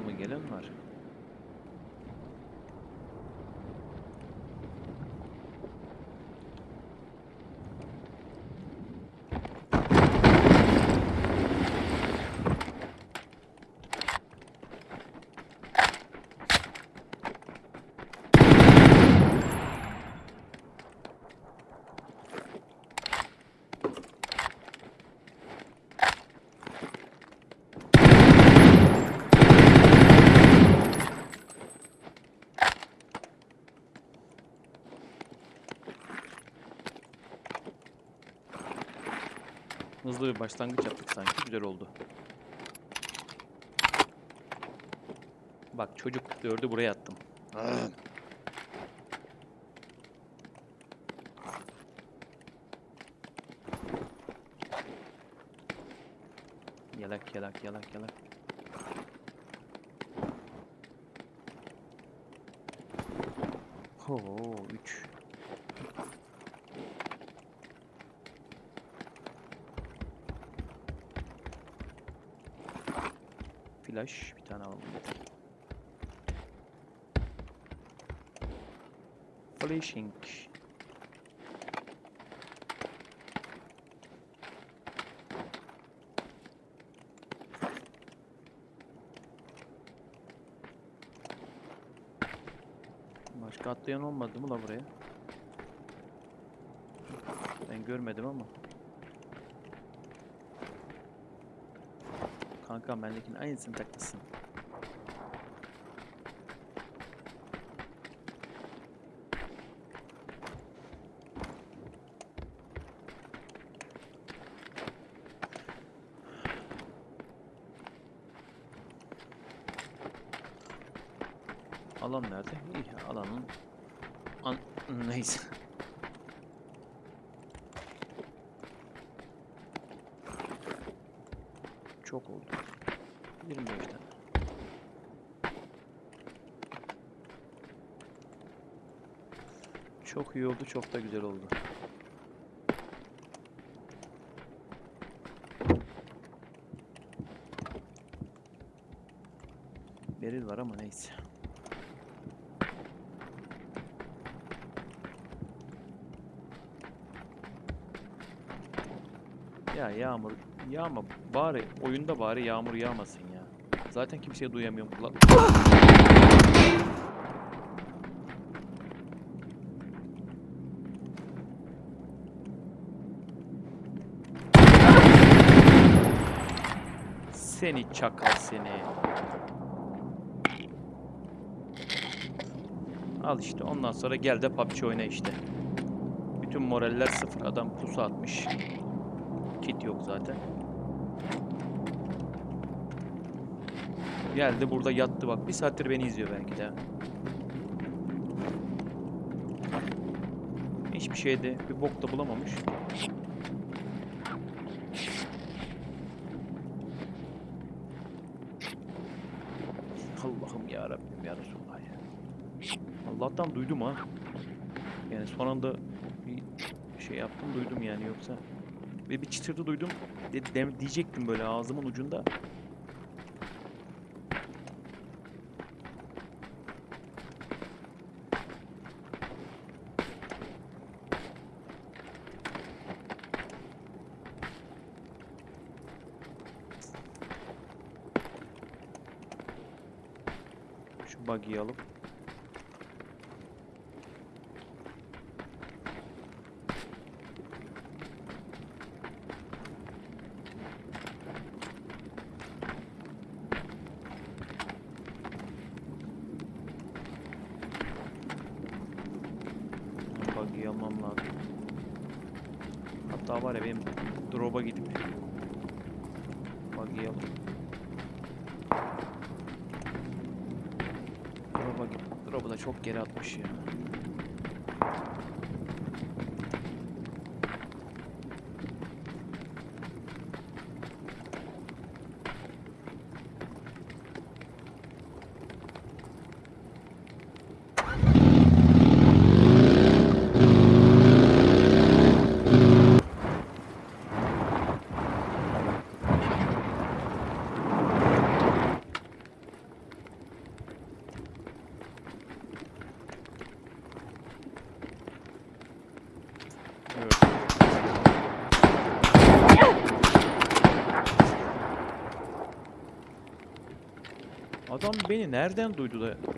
mı gelen var. Hızlı bir başlangıç yaptık sanki. Güzel oldu. Bak çocuk dördü buraya attım. Yalak yalak yalak yalak. Oo Flash bir tane alalım. Flashing. Başka atlayan olmadı mı la buraya? Ben görmedim ama. Kanka bendekinin aynısını takmışsın. Alan nerede? İyi, alanın an neyse. Çok oldu. 25 tane. Çok iyi oldu, çok da güzel oldu. Beril var ama neyse. Ya yağmur yağma bari oyunda bari yağmur yağmasın ya. Zaten kimseye duyamıyorum kulak. Seni çakal seni. Al işte ondan sonra gel de PUBG oyna işte. Bütün moraller sıfır. Adam pusu atmış. Kit yok zaten. Geldi burada yattı bak. Bir saattir beni izliyor belki de. Hiçbir şeyde bir bok da bulamamış. Allah'ım ya Rabbim ya Resulallah ya. Allah'tan duydum ha. Yani son anda bir şey yaptım duydum yani yoksa ve bir çıtırtı duydum. De, de- diyecektim böyle ağzımın ucunda. Şu buggy'yi alıp Buggy'yi almam lazım. Hatta var ya benim drop'a gidip buggy'yi alıp Drop'a gidip drop'u da çok geri atmış ya. Adam beni nereden duydu da?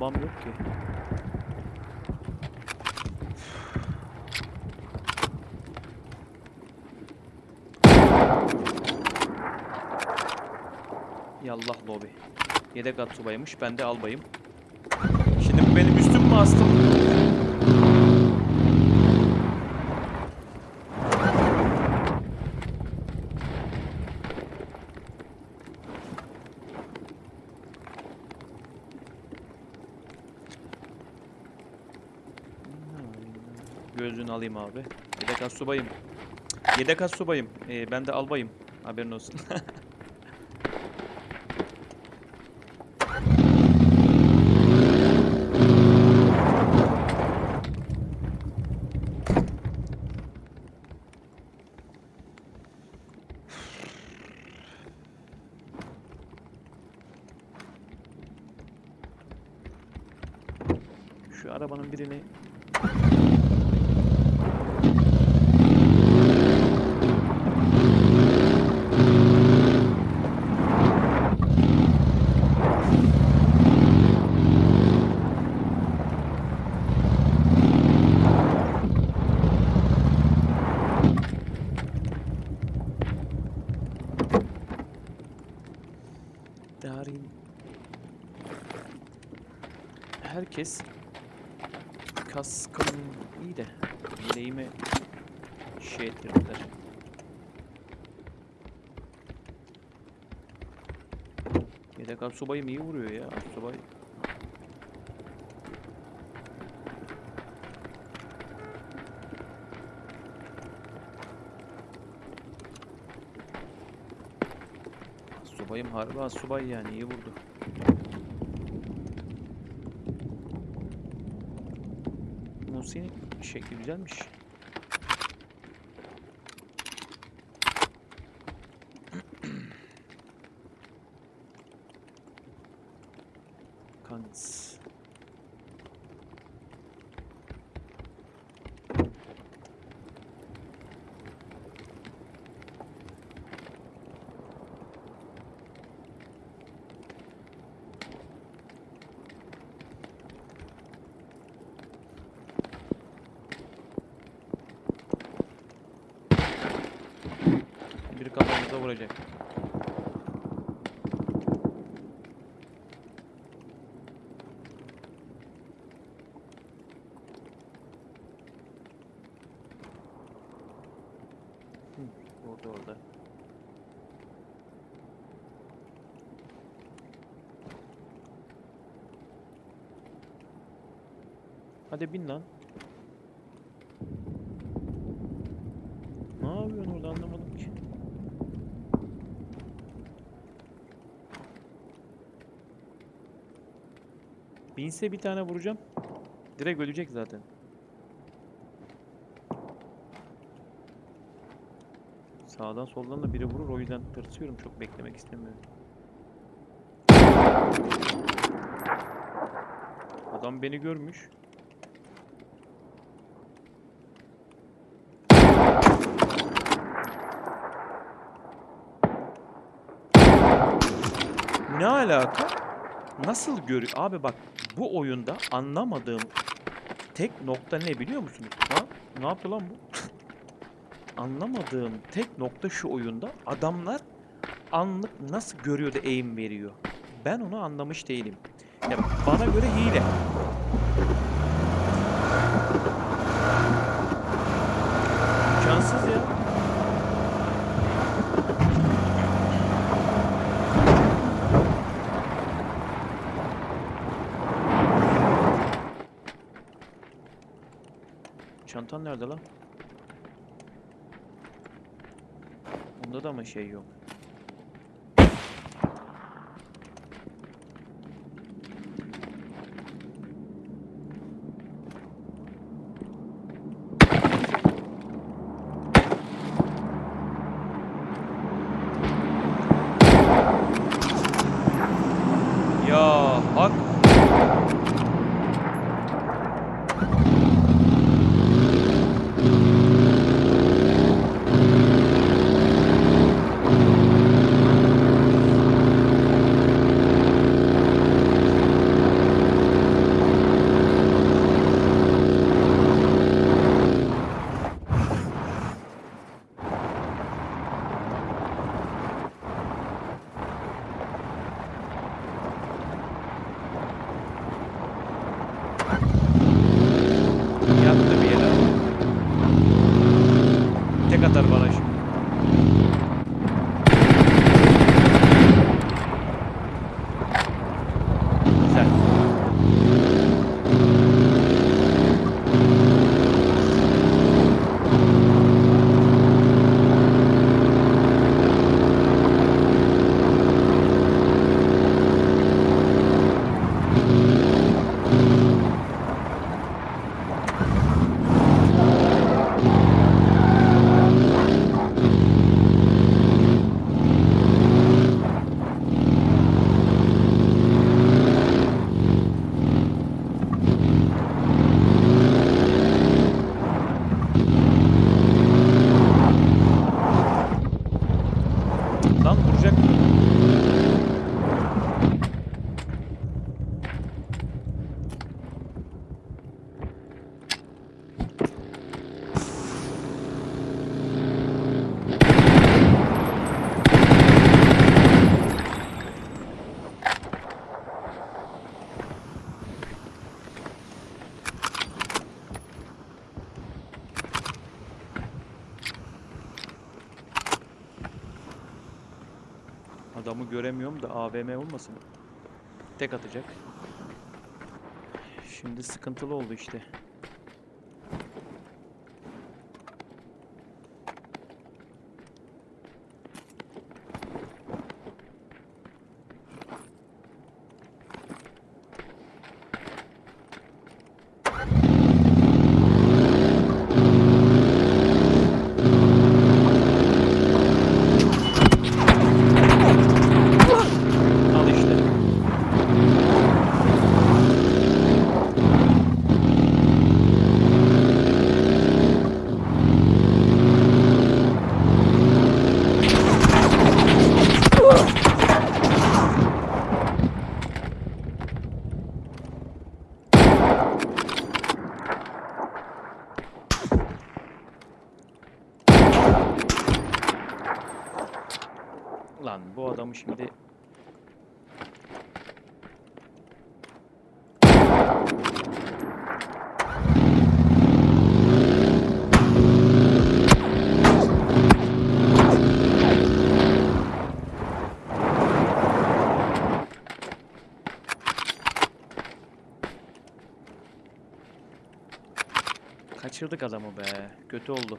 Bombam yok ki. Yallah lobi. Yedek atsubaymış, ben de albayım. Şimdi bu benim üstüm mü astım? Gözlüğünü alayım abi. Yedek astsubayım. Yedek astsubayım. Ee, ben de albayım. Haberin olsun. Şu arabanın birini kaskım iyi de bileğime şey ettirdiler. Yedek Atsubay'ım iyi vuruyor ya Atsubay. Subayım harbi asubay yani iyi vurdu. Musi'nin şekli güzelmiş. Kans. Kafamıza vuracak. Orada orada. Hadi bin lan. Ne yapıyorsun orada anlamadım ki. Binse bir tane vuracağım. Direkt ölecek zaten. Sağdan soldan da biri vurur o yüzden tırsıyorum çok beklemek istemiyorum. Adam beni görmüş. Ne alaka? Nasıl görüyor? Abi bak bu oyunda anlamadığım tek nokta ne biliyor musunuz? Ha? Ne yaptı lan bu? anlamadığım tek nokta şu oyunda adamlar anlık nasıl görüyor da aim veriyor. Ben onu anlamış değilim. Ya bana göre hile. Komutan nerede lan? Onda da mı şey yok? Ya bak Adamı göremiyorum da AVM olmasın. Tek atacak. Şimdi sıkıntılı oldu işte. Al işte. Lan bu adamı şimdi Kaçırdık adamı be. Kötü oldu.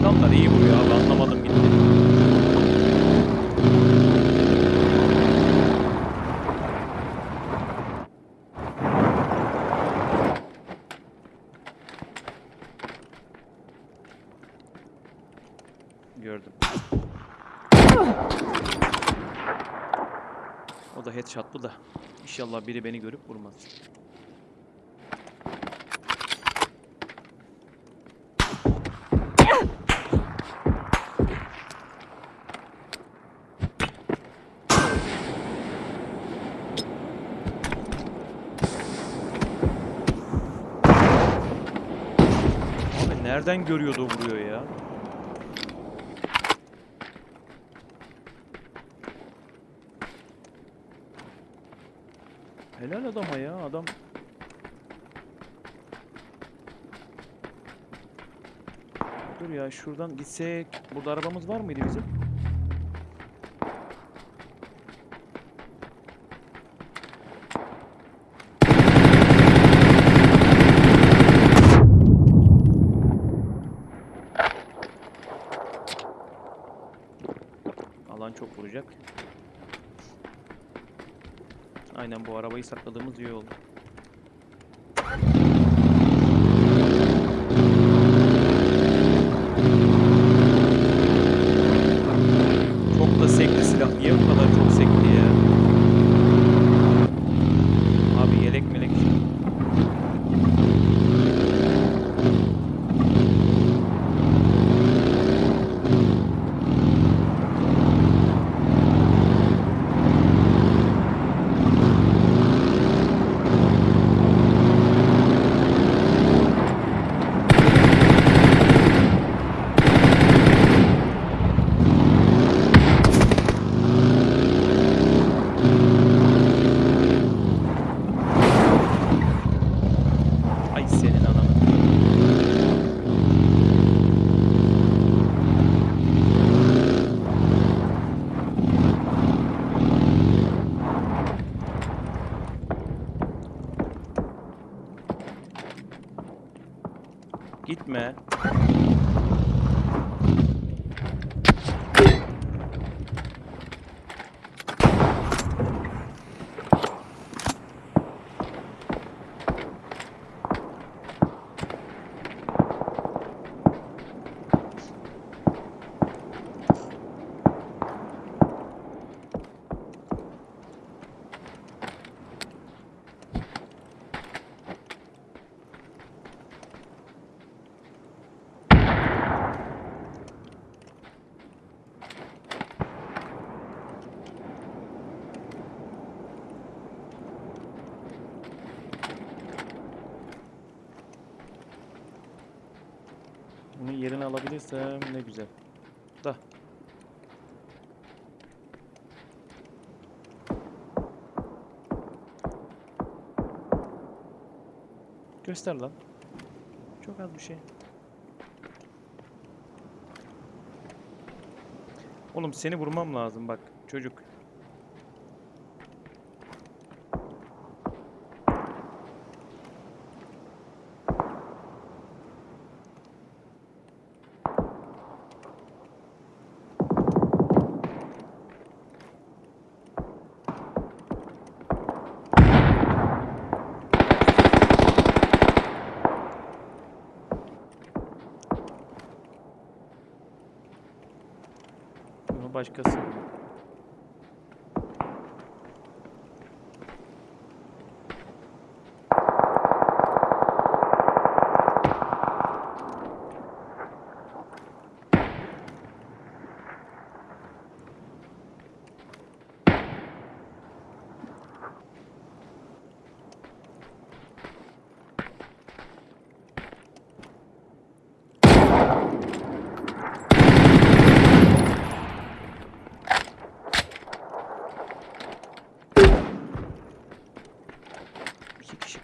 Adamlar iyi vuruyor abi anlamadım gitti. Gördüm. O da headshot'lı da. İnşallah biri beni görüp vurmaz. Nereden görüyordu vuruyor ya? Helal adama ya adam. Dur ya şuradan gitsek. Burada arabamız var mıydı bizim? Alan çok vuracak. Aynen bu arabayı sakladığımız iyi oldu. Yerini alabilirsem ne güzel. Da. Göster lan. Çok az bir şey. Oğlum seni vurmam lazım bak çocuk. lógica, assim.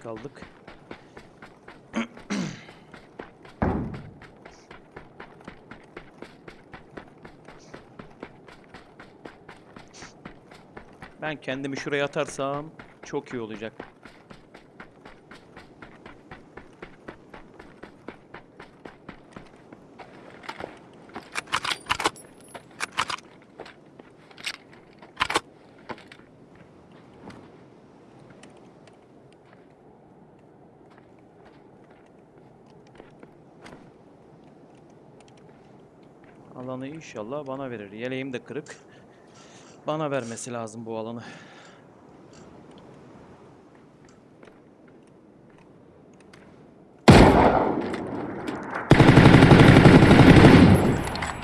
Kaldık. Ben kendimi şuraya atarsam çok iyi olacak. Alanı inşallah bana verir. Yeleğim de kırık. Bana vermesi lazım bu alanı.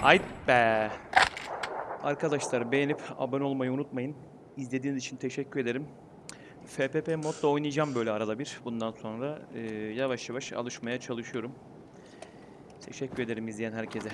Ay be. Arkadaşlar beğenip abone olmayı unutmayın. İzlediğiniz için teşekkür ederim. FPP modda oynayacağım böyle arada bir. Bundan sonra Ee, yavaş yavaş alışmaya çalışıyorum. Teşekkür ederim izleyen herkese.